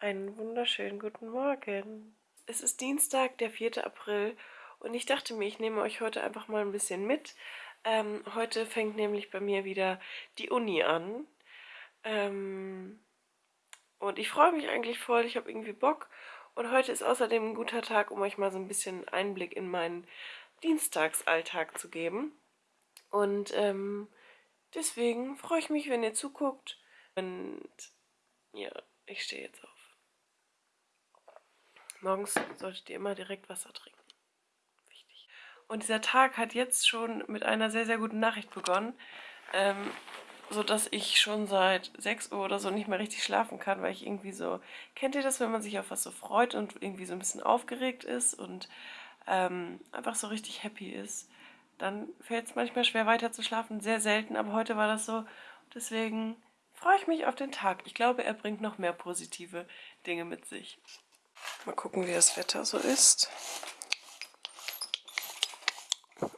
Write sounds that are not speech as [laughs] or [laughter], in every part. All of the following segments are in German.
Einen wunderschönen guten Morgen. Es ist Dienstag, der 4. April und ich dachte mir, ich nehme euch heute einfach mal ein bisschen mit. Ähm, heute fängt nämlich bei mir wieder die Uni an. Ähm, und ich freue mich eigentlich voll, ich habe irgendwie Bock. Und heute ist außerdem ein guter Tag, um euch mal so ein bisschen Einblick in meinen Dienstagsalltag zu geben. Und ähm, deswegen freue ich mich, wenn ihr zuguckt. Und ja, ich stehe jetzt auf. Morgens solltet ihr immer direkt Wasser trinken. Wichtig. Und dieser Tag hat jetzt schon mit einer sehr, sehr guten Nachricht begonnen. Ähm, sodass ich schon seit 6 Uhr oder so nicht mehr richtig schlafen kann, weil ich irgendwie so, kennt ihr das, wenn man sich auf was so freut und irgendwie so ein bisschen aufgeregt ist und ähm, einfach so richtig happy ist, dann fällt es manchmal schwer weiter zu schlafen, sehr selten, aber heute war das so. Deswegen freue ich mich auf den Tag. Ich glaube, er bringt noch mehr positive Dinge mit sich. Mal gucken, wie das Wetter so ist.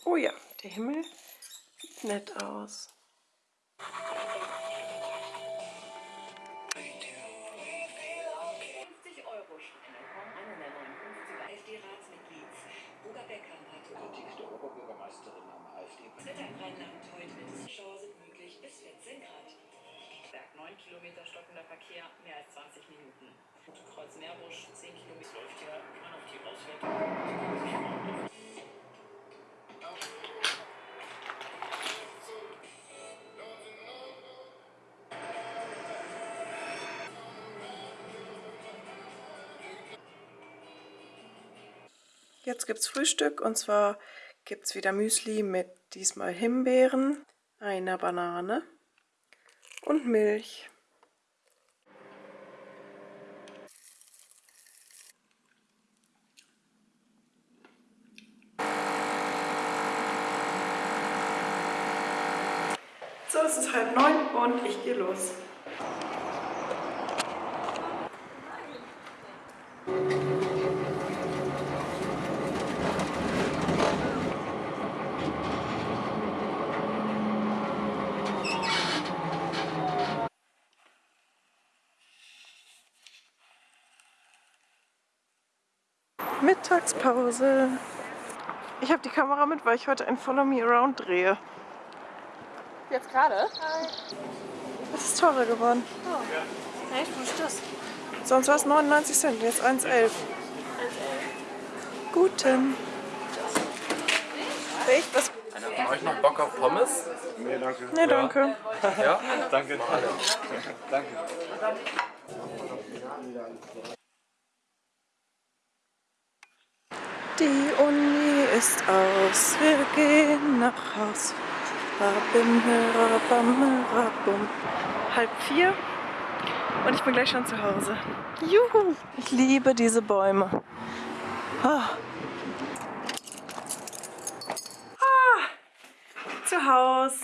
Oh ja, der Himmel sieht nett aus. Oberbürgermeisterin am AfD. Wetter im Rheinland heute mit Schauer sind möglich bis 14 Grad. Berg 9 Kilometer stockender Verkehr, mehr als 20 Minuten. Kreuz Meerbusch 10 Kilometer. Läuft ja immer noch die Auswertung. Jetzt gibt es Frühstück und zwar gibt es wieder Müsli mit diesmal Himbeeren, einer Banane und Milch. So, es ist halb neun und ich gehe los. Mittagspause. Ich habe die Kamera mit, weil ich heute ein Follow Me Around drehe. Jetzt gerade? Es ist teurer geworden. Oh. Echt? Wo ist das? Sonst war es 99 Cent, jetzt 1,11. Guten. Echt? Was? Einer von euch noch Bock auf Pommes? Nee, danke. Nee, danke. Ja? [laughs] Danke. Danke. Die Uni ist aus, wir gehen nach Haus. Halb vier und ich bin gleich schon zu Hause. Juhu! Ich liebe diese Bäume. Ah. Ah. Zu Haus.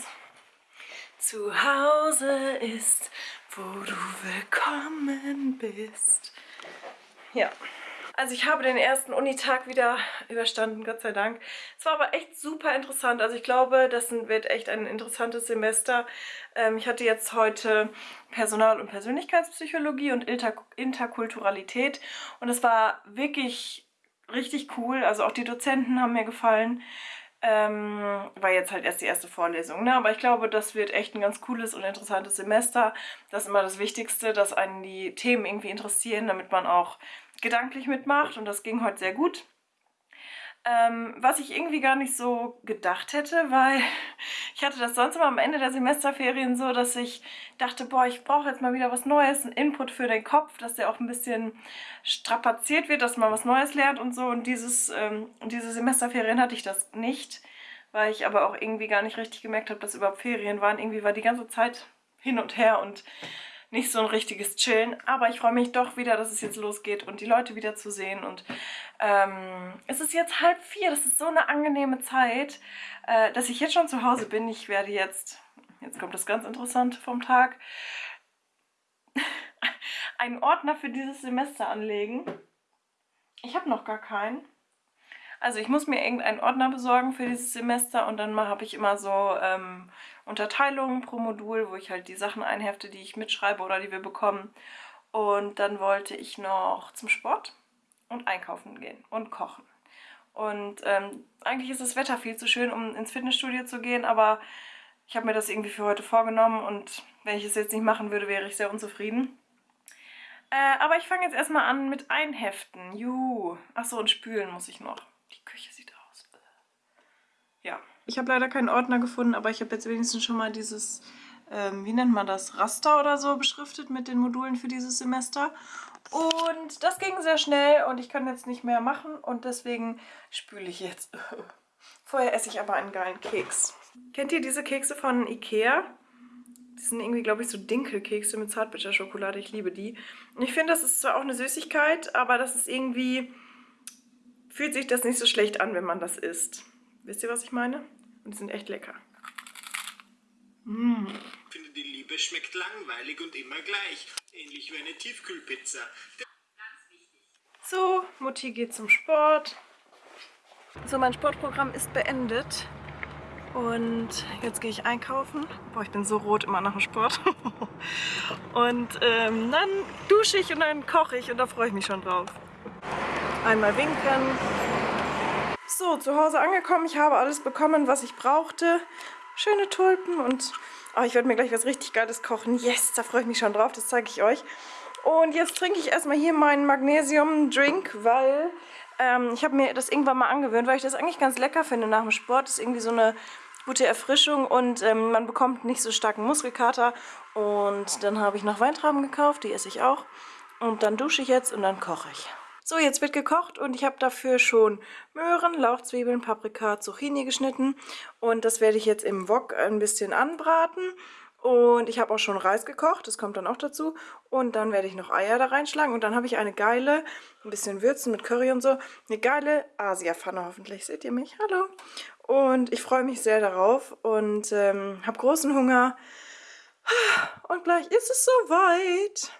Zu Hause ist, wo du willkommen bist. Ja. Also ich habe den ersten Unitag wieder überstanden, Gott sei Dank. Es war aber echt super interessant. Also ich glaube, das wird echt ein interessantes Semester. Ähm, ich hatte jetzt heute Personal- und Persönlichkeitspsychologie und Inter Interkulturalität. Und es war wirklich richtig cool. Also auch die Dozenten haben mir gefallen. Ähm, war jetzt halt erst die erste Vorlesung, ne? aber ich glaube, das wird echt ein ganz cooles und interessantes Semester. Das ist immer das Wichtigste, dass einen die Themen irgendwie interessieren, damit man auch gedanklich mitmacht und das ging heute sehr gut. Ähm, was ich irgendwie gar nicht so gedacht hätte, weil [laughs] ich hatte das sonst immer am Ende der Semesterferien so, dass ich dachte, boah, ich brauche jetzt mal wieder was Neues, einen Input für den Kopf, dass der auch ein bisschen strapaziert wird, dass man was Neues lernt und so. Und dieses, ähm, diese Semesterferien hatte ich das nicht, weil ich aber auch irgendwie gar nicht richtig gemerkt habe, dass überhaupt Ferien waren. Irgendwie war die ganze Zeit hin und her und nicht so ein richtiges Chillen. Aber ich freue mich doch wieder, dass es jetzt losgeht und die Leute wieder zu sehen. Und ähm, es ist jetzt halb vier. Das ist so eine angenehme Zeit, äh, dass ich jetzt schon zu Hause bin. Ich werde jetzt, jetzt kommt das ganz Interessante vom Tag, [laughs] einen Ordner für dieses Semester anlegen. Ich habe noch gar keinen. Also ich muss mir irgendeinen Ordner besorgen für dieses Semester und dann habe ich immer so ähm, Unterteilungen pro Modul, wo ich halt die Sachen einhefte, die ich mitschreibe oder die wir bekommen. Und dann wollte ich noch zum Sport und einkaufen gehen und kochen. Und ähm, eigentlich ist das Wetter viel zu schön, um ins Fitnessstudio zu gehen, aber ich habe mir das irgendwie für heute vorgenommen und wenn ich es jetzt nicht machen würde, wäre ich sehr unzufrieden. Äh, aber ich fange jetzt erstmal an mit Einheften. Juhu. Achso, und spülen muss ich noch. Die Küche sieht aus. Ja. Ich habe leider keinen Ordner gefunden, aber ich habe jetzt wenigstens schon mal dieses, ähm, wie nennt man das, Raster oder so beschriftet mit den Modulen für dieses Semester. Und das ging sehr schnell und ich kann jetzt nicht mehr machen und deswegen spüle ich jetzt. [laughs] Vorher esse ich aber einen geilen Keks. Kennt ihr diese Kekse von Ikea? Die sind irgendwie, glaube ich, so Dinkelkekse mit Zartbitterschokolade. Ich liebe die. Und ich finde, das ist zwar auch eine Süßigkeit, aber das ist irgendwie... Fühlt sich das nicht so schlecht an, wenn man das isst. Wisst ihr, was ich meine? Und die sind echt lecker. Mmh. Ich finde, die Liebe schmeckt langweilig und immer gleich. Ähnlich wie eine Tiefkühlpizza. So, Mutti geht zum Sport. So, mein Sportprogramm ist beendet. Und jetzt gehe ich einkaufen. Boah, ich bin so rot immer nach dem Sport. [laughs] und ähm, dann dusche ich und dann koche ich und da freue ich mich schon drauf. Einmal winken. So, zu Hause angekommen. Ich habe alles bekommen, was ich brauchte. Schöne Tulpen und oh, ich werde mir gleich was richtig Geiles kochen. Yes, da freue ich mich schon drauf. Das zeige ich euch. Und jetzt trinke ich erstmal hier meinen Magnesium-Drink, weil ähm, ich habe mir das irgendwann mal angewöhnt, weil ich das eigentlich ganz lecker finde nach dem Sport. Das ist irgendwie so eine gute Erfrischung und ähm, man bekommt nicht so starken Muskelkater. Und dann habe ich noch Weintrauben gekauft, die esse ich auch. Und dann dusche ich jetzt und dann koche ich. So, jetzt wird gekocht und ich habe dafür schon Möhren, Lauchzwiebeln, Paprika, Zucchini geschnitten. Und das werde ich jetzt im Wok ein bisschen anbraten. Und ich habe auch schon Reis gekocht, das kommt dann auch dazu. Und dann werde ich noch Eier da reinschlagen. Und dann habe ich eine geile, ein bisschen Würzen mit Curry und so, eine geile Asia-Pfanne hoffentlich. Seht ihr mich? Hallo. Und ich freue mich sehr darauf und ähm, habe großen Hunger. Und gleich ist es soweit.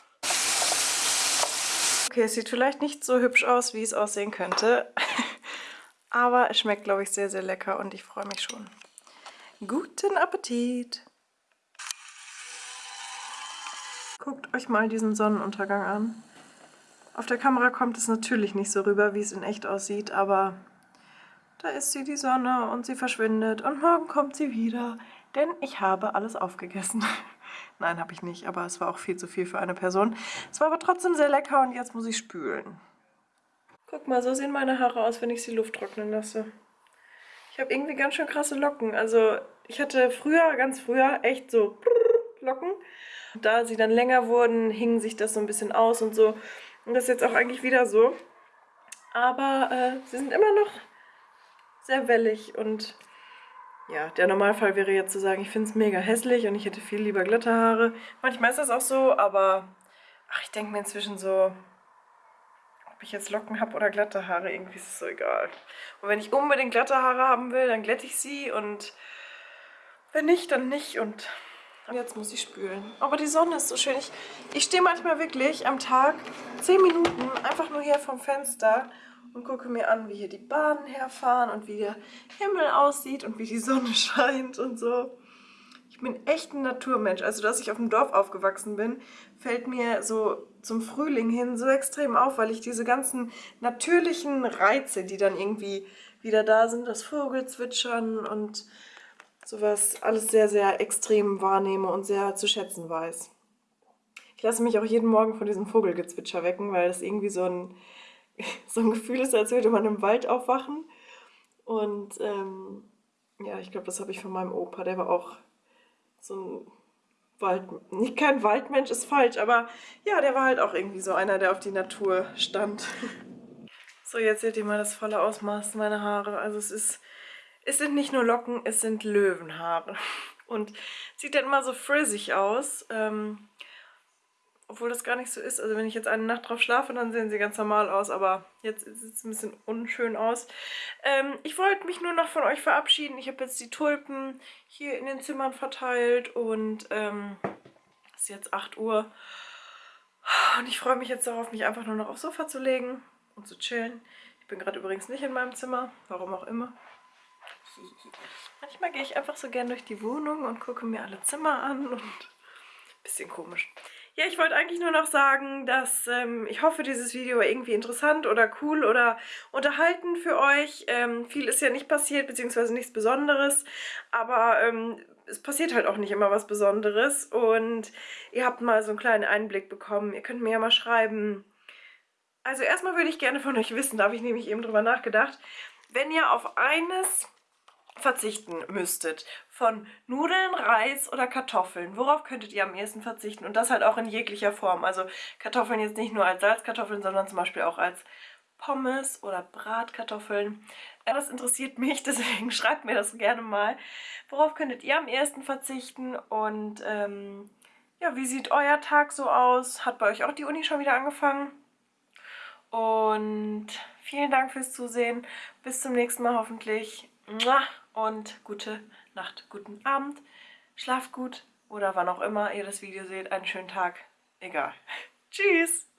Okay, es sieht vielleicht nicht so hübsch aus, wie es aussehen könnte. [laughs] Aber es schmeckt, glaube ich, sehr, sehr lecker und ich freue mich schon. Guten Appetit! Guckt euch mal diesen Sonnenuntergang an. Auf der Kamera kommt es natürlich nicht so rüber, wie es in echt aussieht, aber da ist sie, die Sonne, und sie verschwindet und morgen kommt sie wieder, denn ich habe alles aufgegessen. [laughs] Nein, habe ich nicht, aber es war auch viel zu viel für eine Person. Es war aber trotzdem sehr lecker und jetzt muss ich spülen. Guck mal, so sehen meine Haare aus, wenn ich sie Luft trocknen lasse. Ich habe irgendwie ganz schön krasse Locken. Also ich hatte früher, ganz früher, echt so Locken. Da sie dann länger wurden, hing sich das so ein bisschen aus und so. Und das ist jetzt auch eigentlich wieder so. Aber äh, sie sind immer noch sehr wellig und ja, der Normalfall wäre jetzt zu sagen, ich finde es mega hässlich und ich hätte viel lieber glatte Haare. Manchmal ist das auch so, aber ach, ich denke mir inzwischen so, ob ich jetzt Locken habe oder glatte Haare, irgendwie ist es so egal. Und wenn ich unbedingt glatte Haare haben will, dann glätte ich sie und wenn nicht, dann nicht und jetzt muss ich spülen. Aber die Sonne ist so schön. Ich, ich stehe manchmal wirklich am Tag 10 Minuten einfach nur hier vom Fenster und gucke mir an, wie hier die Bahnen herfahren und wie der Himmel aussieht und wie die Sonne [laughs] scheint und so. Ich bin echt ein Naturmensch. Also, dass ich auf dem Dorf aufgewachsen bin, fällt mir so zum Frühling hin so extrem auf, weil ich diese ganzen natürlichen Reize, die dann irgendwie wieder da sind, das Vogelzwitschern und sowas, alles sehr, sehr extrem wahrnehme und sehr zu schätzen weiß. Ich lasse mich auch jeden Morgen von diesem Vogelgezwitscher wecken, weil das irgendwie so ein so ein Gefühl ist, als würde man im Wald aufwachen. Und ähm, ja, ich glaube, das habe ich von meinem Opa. Der war auch so ein Wald... Nicht kein Waldmensch ist falsch, aber ja, der war halt auch irgendwie so einer, der auf die Natur stand. [laughs] So, jetzt seht ihr mal das volle Ausmaß meiner Haare. Also es ist... Es sind nicht nur Locken, es sind Löwenhaare. Und sieht dann immer so frizzig aus. Ähm, obwohl das gar nicht so ist. Also wenn ich jetzt eine Nacht drauf schlafe, dann sehen sie ganz normal aus, aber jetzt sieht es ein bisschen unschön aus. Ähm, ich wollte mich nur noch von euch verabschieden. Ich habe jetzt die Tulpen hier in den Zimmern verteilt und ähm, es ist jetzt 8 Uhr. Und ich freue mich jetzt darauf, mich einfach nur noch aufs Sofa zu legen und zu chillen. Ich bin gerade übrigens nicht in meinem Zimmer, warum auch immer. Manchmal gehe ich einfach so gern durch die Wohnung und gucke mir alle Zimmer an und bisschen komisch. Ja, ich wollte eigentlich nur noch sagen, dass ähm, ich hoffe, dieses Video war irgendwie interessant oder cool oder unterhalten für euch. Ähm, viel ist ja nicht passiert, beziehungsweise nichts Besonderes, aber ähm, es passiert halt auch nicht immer was Besonderes und ihr habt mal so einen kleinen Einblick bekommen. Ihr könnt mir ja mal schreiben. Also erstmal würde ich gerne von euch wissen, da habe ich nämlich eben drüber nachgedacht, wenn ihr auf eines verzichten müsstet, von Nudeln, Reis oder Kartoffeln, worauf könntet ihr am ehesten verzichten? Und das halt auch in jeglicher Form. Also Kartoffeln jetzt nicht nur als Salzkartoffeln, sondern zum Beispiel auch als Pommes oder Bratkartoffeln. Das interessiert mich, [laughs] deswegen schreibt mir das gerne mal. Worauf könntet ihr am ehesten verzichten? Und ähm, ja, wie sieht euer Tag so aus? Hat bei euch auch die Uni schon wieder angefangen? Und vielen Dank fürs Zusehen. Bis zum nächsten Mal hoffentlich. Und gute Nacht, guten Abend. Schlaft gut oder wann auch immer ihr das Video seht. Einen schönen Tag. Egal. [laughs] Tschüss.